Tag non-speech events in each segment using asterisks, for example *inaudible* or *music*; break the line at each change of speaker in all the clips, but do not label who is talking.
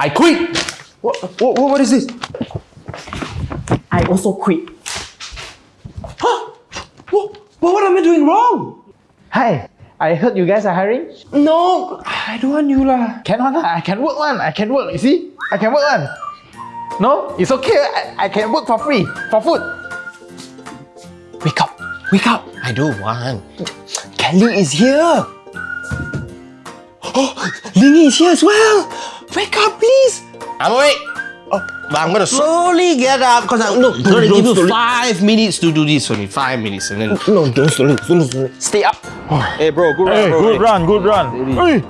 I quit. What, what, what is this?
I also quit.
Huh? What, what am I doing wrong?
Hi, I heard you guys are hiring.
No, I don't want you lah.
Cannot lah, I can work one. I can work. You see, I can work one. No, it's okay. I, I can work for free for food.
Wake up, wake up.
I don't want.
Kelly is here. Oh, Lingy is here as well. Wake up, please.
I'm awake. Oh, but I'm gonna slowly get up because I'm no, I'm gonna
don't
give you
slowly.
five minutes to do this only. Five minutes and then
No, don't slowly, slowly, slowly. Stay up.
Hey bro, good
Hey, good run, good run. Hey,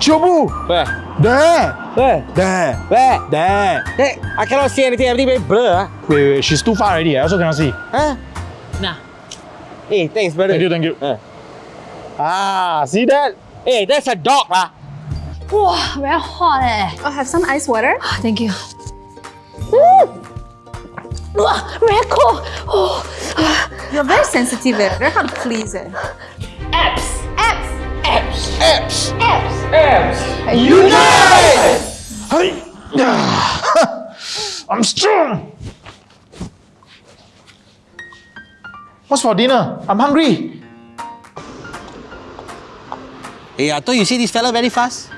Chobu.
Where?
There.
Where?
There.
Where?
There.
Hey, I cannot see anything, everything very blur.
Wait, wait, she's too far already. I also cannot see.
Huh?
Nah.
Hey, thanks brother.
Thank you, thank you.
Uh.
Ah, see that?
Hey, that's a dog lah.
Wow, very hot eh.
I'll have some ice water.
Thank you. Wow, very cold. Oh,
You're very sensitive eh. Very hard to please eh.
abs.
Abs.
Abs.
Abs.
Abs.
Hey. *sighs* I'm strong. What's for dinner? I'm hungry.
Hey, I thought you see this fella very fast.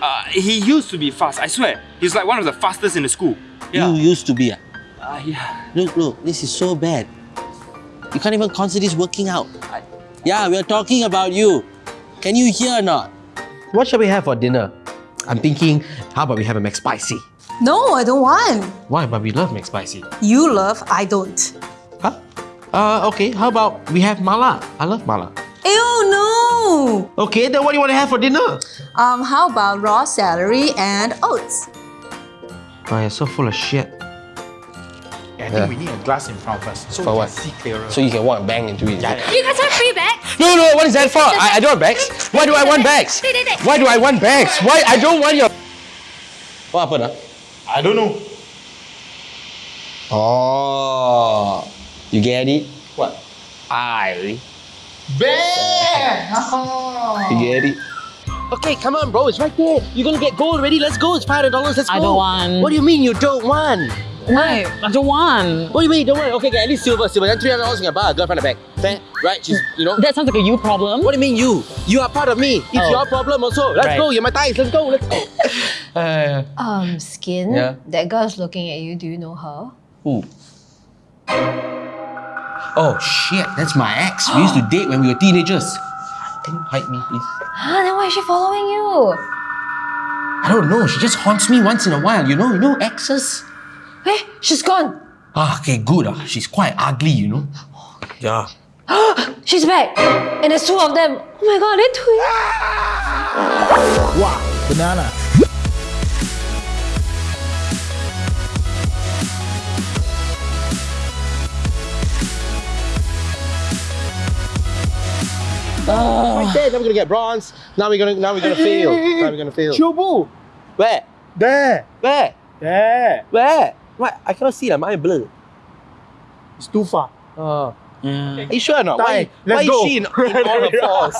Uh, he used to be fast, I swear. He's like one of the fastest in the school. Yeah.
You used to be. ah.
Uh, yeah.
Look, look, this is so bad. You can't even consider this working out. Yeah, we're talking about you. Can you hear or not?
What shall we have for dinner? I'm thinking, how about we have a McSpicy?
No, I don't want.
Why? But we love McSpicy.
You love, I don't.
Huh? Uh, okay. How about we have mala? I love mala.
Ew, no.
Okay, then what do you want to have for dinner?
Um, how about raw celery and oats?
Oh, you're so full of shit.
I think we need a glass in front of us so
For
we
what?
can see clearer.
So you can walk and bang into it.
Yeah,
You guys have free bags?
No, no, what is that for? I, I don't want bags. Why do I want bags? Why do I want bags? Why I don't want your... What happened? ah?
I don't know.
Oh, you get it?
What?
I.
Bear!
You get it? Okay, come on, bro. It's right there. You're gonna get gold already. Let's go. It's five hundred dollars. Let's go.
I don't want.
What do you mean you don't want?
Why? I don't want.
What do you mean you don't want? Okay, okay, at least silver, silver. Then three hundred dollars you can buy a girlfriend a bag. Fair, right? She's, you know.
That sounds like a you problem.
What do you mean you? You are part of me. It's
Oh.
your problem also. Let's
Right.
go. You're my thighs. Let's go. Let's go. *laughs*
Uh,
Um, Skin,
Yeah.
that girl's looking at you. Do you know her?
Who? Oh shit, that's my ex. We used to *gasps* date when we were teenagers. Can you hide me, please?
Huh? Then why is she following you?
I don't know. She just haunts me once in a while. You know, you know exes.
Hey, she's gone.
Ah, okay, good. Ah, she's quite ugly. You know. Yeah. *gasps*
She's back. And there's two of them. Oh my god, they're twins.
Wow, banana. Oh.
Right there. Now we're gonna get bronze. Now we're gonna. Now we're gonna fail. Now we're gonna fail.
Chobu!
Where?
There!
Where?
There!
Where? What? I cannot see. Like my blur.
It's too far.
Oh. Mm. Are you sure or not? Why,
Let's
why
go.
is she in, in all *laughs* her fours?